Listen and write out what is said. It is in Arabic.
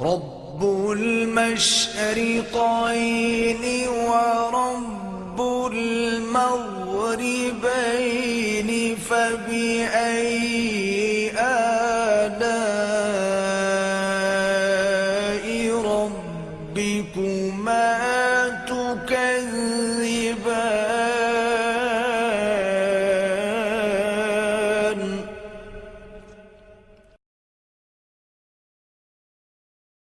رب المشرقين ورب المغربين فبأي آلاء ربكما